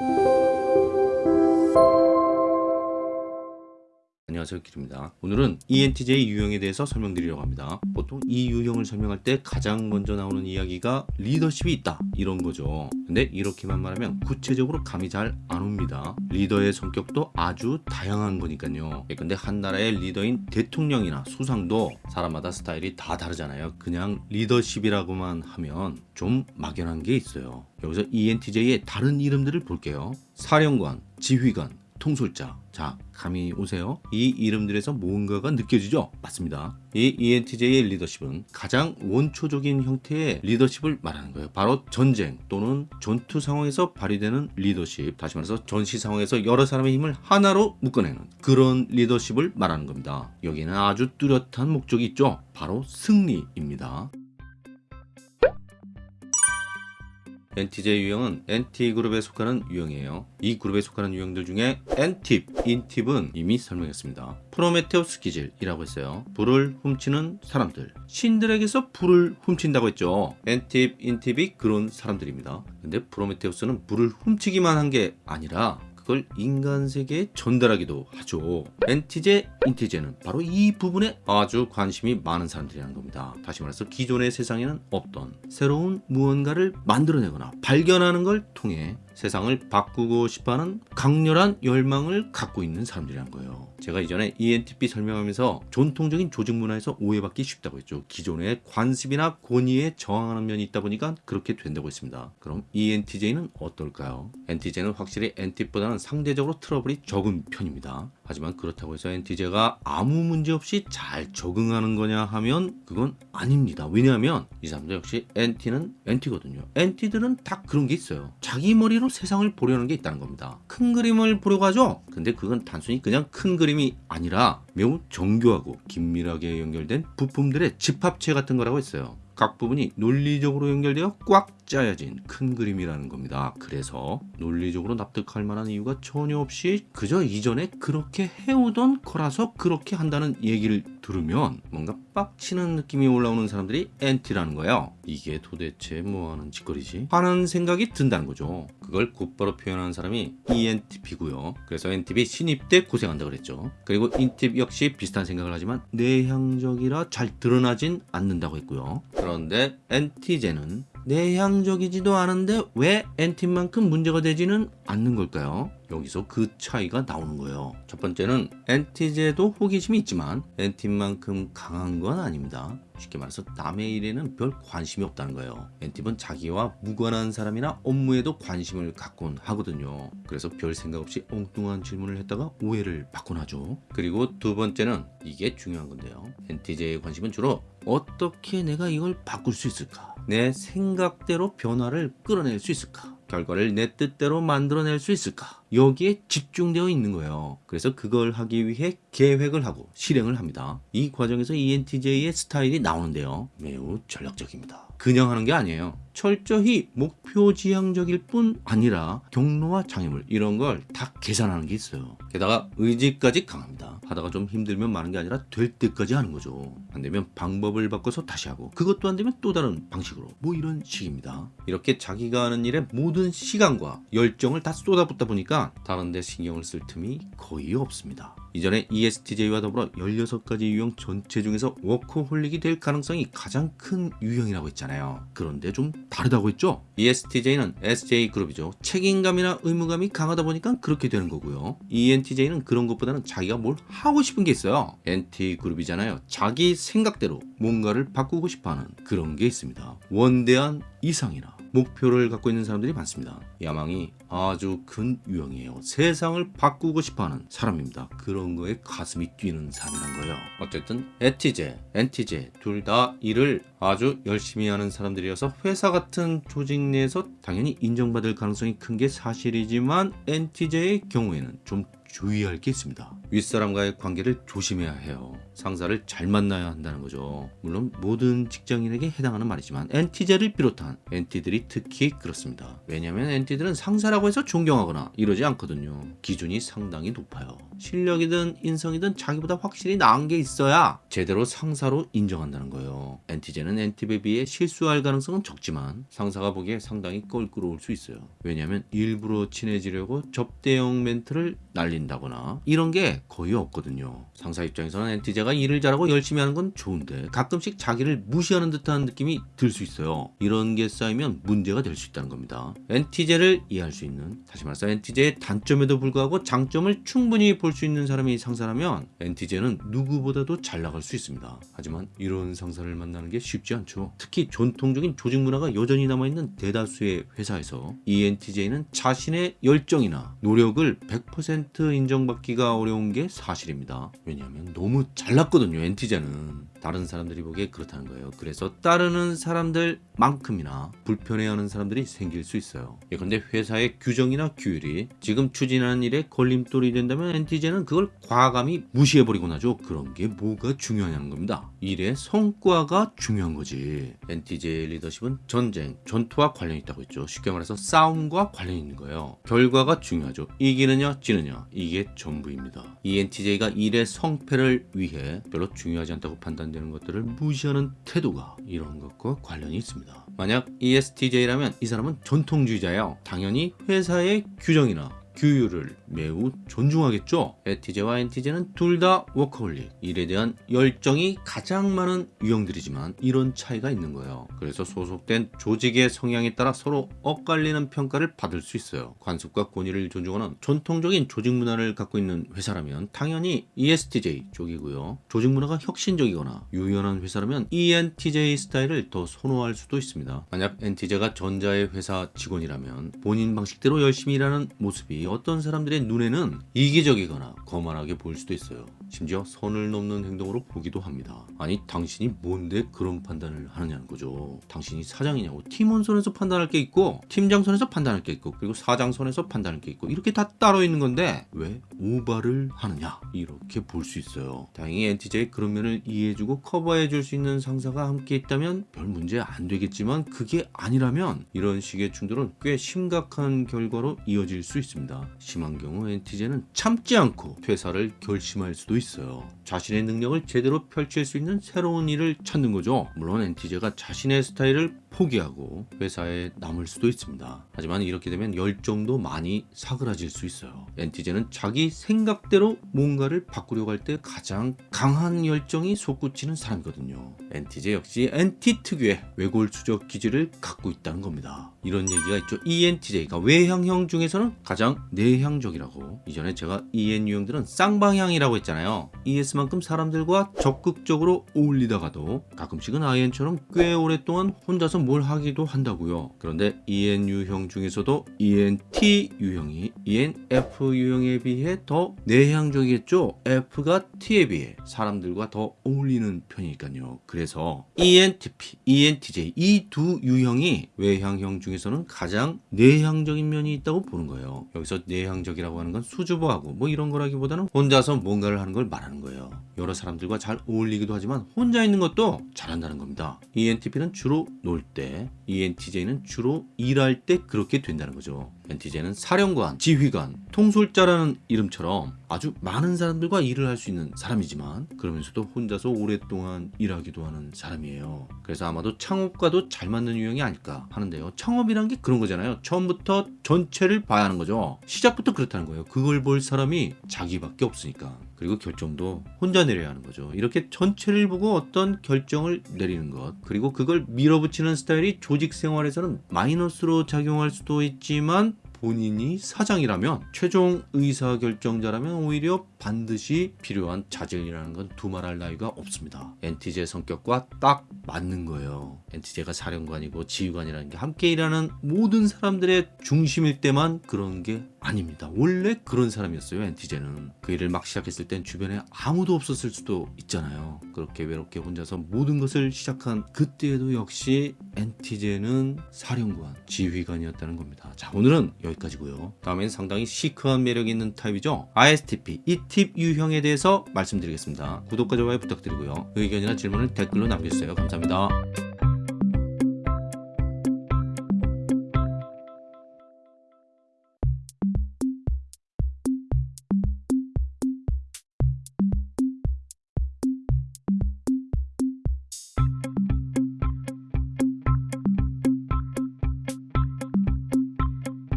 Thank you. 안녕하세요 길입니다. 오늘은 ENTJ 유형에 대해서 설명드리려고 합니다. 보통 이 유형을 설명할 때 가장 먼저 나오는 이야기가 리더십이 있다. 이런 거죠. 근데 이렇게만 말하면 구체적으로 감이 잘 안 옵니다. 리더의 성격도 아주 다양한 거니까요. 예, 근데 한 나라의 리더인 대통령이나 수상도 사람마다 스타일이 다 다르잖아요. 그냥 리더십이라고만 하면 좀 막연한 게 있어요. 여기서 ENTJ의 다른 이름들을 볼게요. 사령관, 지휘관, 통솔자. 자 감이 오세요. 이 이름들에서 뭔가가 느껴지죠? 맞습니다. 이 ENTJ의 리더십은 가장 원초적인 형태의 리더십을 말하는 거예요. 바로 전쟁 또는 전투 상황에서 발휘되는 리더십. 다시 말해서 전시 상황에서 여러 사람의 힘을 하나로 묶어내는 그런 리더십을 말하는 겁니다. 여기는 아주 뚜렷한 목적이 있죠. 바로 승리입니다 ENTJ 유형은 NT그룹에 속하는 유형이에요. 이 그룹에 속하는 유형들 중에 엔팁, 인팁은 이미 설명했습니다. 프로메테우스 기질이라고 했어요. 불을 훔치는 사람들. 신들에게서 불을 훔친다고 했죠. 엔팁, 인팁이 그런 사람들입니다. 근데 프로메테우스는 불을 훔치기만 한 게 아니라 그걸 인간 세계에 전달하기도 하죠. 엔티제, 인티제는 바로 이 부분에 아주 관심이 많은 사람들이라는 겁니다. 다시 말해서 기존의 세상에는 없던 새로운 무언가를 만들어내거나 발견하는 걸 통해 세상을 바꾸고 싶어하는 강렬한 열망을 갖고 있는 사람들이란 거예요. 제가 이전에 ENTP 설명하면서 전통적인 조직 문화에서 오해받기 쉽다고 했죠. 기존의 관습이나 권위에 저항하는 면이 있다 보니까 그렇게 된다고 했습니다. 그럼 ENTJ는 어떨까요? NTJ는 확실히 NT보다는 상대적으로 트러블이 적은 편입니다. 하지만 그렇다고 해서 NTJ가 아무 문제 없이 잘 적응하는 거냐 하면 그건 아닙니다. 왜냐하면 이 사람들 역시 NT는 NT거든요. NT들은 다 그런 게 있어요. 자기 머리로 세상을 보려는 게 있다는 겁니다. 큰 그림을 보려고 하죠. 근데 그건 단순히 그냥 큰 그림이 아니라 매우 정교하고 긴밀하게 연결된 부품들의 집합체 같은 거라고 했어요. 각 부분이 논리적으로 연결되어 꽉 짜여진 큰 그림이라는 겁니다. 그래서 논리적으로 납득할 만한 이유가 전혀 없이 그저 이전에 그렇게 해오던 거라서 그렇게 한다는 얘기를 들으면 뭔가 빡치는 느낌이 올라오는 사람들이 NT라는 거예요. 이게 도대체 뭐하는 짓거리지? 하는 생각이 든다는 거죠. 그걸 곧바로 표현하는 사람이 ENTP고요. 그래서 NTP 신입 때 고생한다 그랬죠. 그리고 인팁 역시 비슷한 생각을 하지만 내향적이라 잘 드러나진 않는다고 했고요. 그런데 NT제는 내향적이지도 않은데 왜 NT만큼 문제가 되지는 않는 걸까요? 여기서 그 차이가 나오는 거예요. 첫 번째는 NT제도 호기심이 있지만 NT만큼 강한 건 아닙니다. 쉽게 말해서 남의 일에는 별 관심이 없다는 거예요. NT는 자기와 무관한 사람이나 업무에도 관심을 갖곤 하거든요. 그래서 별 생각 없이 엉뚱한 질문을 했다가 오해를 받곤 하죠. 그리고 두 번째는 이게 중요한 건데요. NT제의 관심은 주로 어떻게 내가 이걸 바꿀 수 있을까? 내 생각대로 변화를 끌어낼 수 있을까? 결과를 내 뜻대로 만들어낼 수 있을까? 여기에 집중되어 있는 거예요. 그래서 그걸 하기 위해 계획을 하고 실행을 합니다. 이 과정에서 ENTJ의 스타일이 나오는데요. 매우 전략적입니다. 그냥 하는 게 아니에요. 철저히 목표 지향적일 뿐 아니라 경로와 장애물 이런 걸 다 계산하는 게 있어요. 게다가 의지까지 강합니다. 하다가 좀 힘들면 마는 게 아니라 될 때까지 하는 거죠. 안 되면 방법을 바꿔서 다시 하고 그것도 안 되면 또 다른 방식으로 뭐 이런 식입니다. 이렇게 자기가 하는 일에 모든 시간과 열정을 다 쏟아붓다 보니까 다른 데 신경을 쓸 틈이 거의 없습니다. 이전에 ESTJ와 더불어 16가지 유형 전체 중에서 워커홀릭이 될 가능성이 가장 큰 유형이라고 했잖아요. 그런데 좀 다르다고 했죠? ESTJ는 SJ그룹이죠. 책임감이나 의무감이 강하다 보니까 그렇게 되는 거고요. ENTJ는 그런 것보다는 자기가 뭘 하고 싶은 게 있어요. NT그룹이잖아요. 자기 생각대로 뭔가를 바꾸고 싶어하는 그런 게 있습니다. 원대한 이상이나 목표를 갖고 있는 사람들이 많습니다. 야망이 아주 큰 유형이에요. 세상을 바꾸고 싶어하는 사람입니다. 그런 거에 가슴이 뛰는 사람이란 거예요. 어쨌든 에티제, 엔티제 둘 다 일을 아주 열심히 하는 사람들이어서 회사 같은 조직 내에서 당연히 인정받을 가능성이 큰 게 사실이지만 엔티제의 경우에는 좀 주의할 게 있습니다. 윗사람과의 관계를 조심해야 해요. 상사를 잘 만나야 한다는 거죠. 물론 모든 직장인에게 해당하는 말이지만 NT제를 비롯한 NT들이 특히 그렇습니다. 왜냐하면 NT들은 상사라고 해서 존경하거나 이러지 않거든요. 기준이 상당히 높아요. 실력이든 인성이든 자기보다 확실히 나은 게 있어야 제대로 상사로 인정한다는 거예요. NT제는 NT에 비해 실수할 가능성은 적지만 상사가 보기에 상당히 껄끄러울 수 있어요. 왜냐하면 일부러 친해지려고 접대형 멘트를 날 린다거나 이런 게 거의 없거든요. 상사 입장에서는 NT제가 일을 잘하고 열심히 하는 건 좋은데 가끔씩 자기를 무시하는 듯한 느낌이 들 수 있어요. 이런 게 쌓이면 문제가 될 수 있다는 겁니다. NT제를 이해할 수 있는 다시 말해서 NT제의 단점에도 불구하고 장점을 충분히 볼 수 있는 사람이 상사라면 NT제는 누구보다도 잘 나갈 수 있습니다. 하지만 이런 상사를 만나는 게 쉽지 않죠. 특히 전통적인 조직 문화가 여전히 남아있는 대다수의 회사에서 이 NT제는 자신의 열정이나 노력을 100% 인정받기가 어려운 게 사실입니다. 왜냐하면 너무 잘났거든요. NT제는 다른 사람들이 보기에 그렇다는 거예요. 그래서 따르는 사람들만큼이나 불편해하는 사람들이 생길 수 있어요. 예컨대 회사의 규정이나 규율이 지금 추진하는 일에 걸림돌이 된다면 NT제는 그걸 과감히 무시해버리곤 하죠. 그런 게 뭐가 중요하냐는 겁니다. 일의 성과가 중요한 거지. 엔티제의 리더십은 전쟁, 전투와 관련이 있다고 했죠. 쉽게 말해서 싸움과 관련이 있는 거예요. 결과가 중요하죠. 이기느냐 지느냐 이게 전부입니다. 이 ENTJ가 일의 성패를 위해 별로 중요하지 않다고 판단 되는 것들을 무시하는 태도가 이런 것과 관련이 있습니다. 만약 ESTJ라면 이 사람은 전통주의자예요. 당연히 회사의 규정이나 규율을 매우 존중하겠죠. 에티제와 엔티제는 둘 다 워커홀릭, 일에 대한 열정이 가장 많은 유형들이지만 이런 차이가 있는 거예요. 그래서 소속된 조직의 성향에 따라 서로 엇갈리는 평가를 받을 수 있어요. 관습과 권위를 존중하는 전통적인 조직 문화를 갖고 있는 회사라면 당연히 ESTJ 쪽이고요. 조직 문화가 혁신적이거나 유연한 회사라면 ENTJ 스타일을 더 선호할 수도 있습니다. 만약 NTJ가 전자의 회사 직원이라면 본인 방식대로 열심히 일하는 모습이 어떤 사람들의 눈에는 이기적이거나 거만하게 보일 수도 있어요. 심지어 선을 넘는 행동으로 보기도 합니다. 아니 당신이 뭔데 그런 판단을 하느냐는 거죠. 당신이 사장이냐고 팀원 선에서 판단할 게 있고 팀장 선에서 판단할 게 있고 그리고 사장 선에서 판단할 게 있고 이렇게 다 따로 있는 건데 왜 오바를 하느냐 이렇게 볼 수 있어요. 다행히 NTJ의 그런 면을 이해해주고 커버해 줄 수 있는 상사가 함께 있다면 별 문제 안 되겠지만 그게 아니라면 이런 식의 충돌은 꽤 심각한 결과로 이어질 수 있습니다. 심한 경우 NTJ는 참지 않고 퇴사를 결심할 수도 있어 요. 자신의 능력을 제대로 펼칠 수 있는 새로운 일을 찾는 거죠. 물론 NTJ가 자신의 스타일을 포기하고 회사에 남을 수도 있습니다. 하지만 이렇게 되면 열정도 많이 사그라질 수 있어요. NTJ는 자기 생각대로 뭔가를 바꾸려고 할 때 가장 강한 열정이 솟구치는 사람이거든요. NTJ 역시 NT 특유의 외골수적 기질을 갖고 있다는 겁니다. 이런 얘기가 있죠. ENTJ가 외향형 중에서는 가장 내향적이라고. 이전에 제가 EN 유형들은 쌍방향이라고 했잖아요. ES 만큼 사람들과 적극적으로 어울리다가도 가끔씩은 IN처럼 꽤 오랫동안 혼자서 뭘 하기도 한다고요. 그런데 EN 유형 중에서도 ENT 유형이 ENF 유형에 비해 더 내향적이겠죠. F가 T에 비해 사람들과 더 어울리는 편이니까요. 그래서 ENTP, ENTJ 이 두 유형이 외향형 중에서는 가장 내향적인 면이 있다고 보는 거예요. 여기서 내향적이라고 하는 건 수줍어하고 뭐 이런 거라기보다는 혼자서 뭔가를 하는 걸 말하는 거예요. 여러 사람들과 잘 어울리기도 하지만 혼자 있는 것도 잘한다는 겁니다. ENTP는 주로 놀 때, ENTJ는 주로 일할 때 그렇게 된다는 거죠. NTJ는 사령관, 지휘관, 통솔자라는 이름처럼 아주 많은 사람들과 일을 할 수 있는 사람이지만 그러면서도 혼자서 오랫동안 일하기도 하는 사람이에요. 그래서 아마도 창업과도 잘 맞는 유형이 아닐까 하는데요. 창업이란 게 그런 거잖아요. 처음부터 전체를 봐야 하는 거죠. 시작부터 그렇다는 거예요. 그걸 볼 사람이 자기밖에 없으니까. 그리고 결정도 혼자 내려야 하는 거죠. 이렇게 전체를 보고 어떤 결정을 내리는 것, 그리고 그걸 밀어붙이는 스타일이 조직 생활에서는 마이너스로 작용할 수도 있지만 본인이 사장이라면 최종 의사 결정자라면 오히려 반드시 필요한 자질이라는 건 두말할 나위가 없습니다. NTJ 성격과 딱 맞는 거예요. NTJ가 사령관이고 지휘관이라는 게 함께 일하는 모든 사람들의 중심일 때만 그런 게 아닙니다. 원래 그런 사람이었어요. 엔티제는 그 일을 막 시작했을 땐 주변에 아무도 없었을 수도 있잖아요. 그렇게 외롭게 혼자서 모든 것을 시작한 그때에도 역시 엔티제는 사령관, 지휘관이었다는 겁니다. 자 오늘은 여기까지고요. 다음엔 상당히 시크한 매력 있는 타입이죠. ISTP 이 팁 유형에 대해서 말씀드리겠습니다. 구독과 좋아요 부탁드리고요. 의견이나 질문을 댓글로 남겨주세요. 감사합니다.